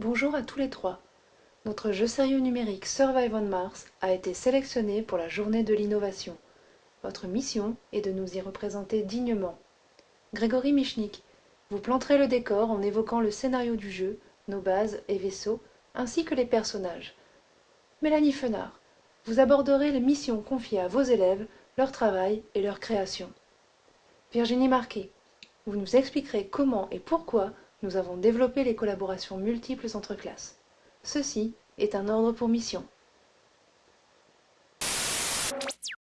Bonjour à tous les trois. Notre jeu sérieux numérique Survive on Mars a été sélectionné pour la journée de l'innovation. Votre mission est de nous y représenter dignement. Grégory Michnik, vous planterez le décor en évoquant le scénario du jeu, nos bases et vaisseaux, ainsi que les personnages. Mélanie Fenard, vous aborderez les missions confiées à vos élèves, leur travail et leur création. Virginie Marquet, vous nous expliquerez comment et pourquoi nous avons développé les collaborations multiples entre classes. Ceci est un ordre pour mission.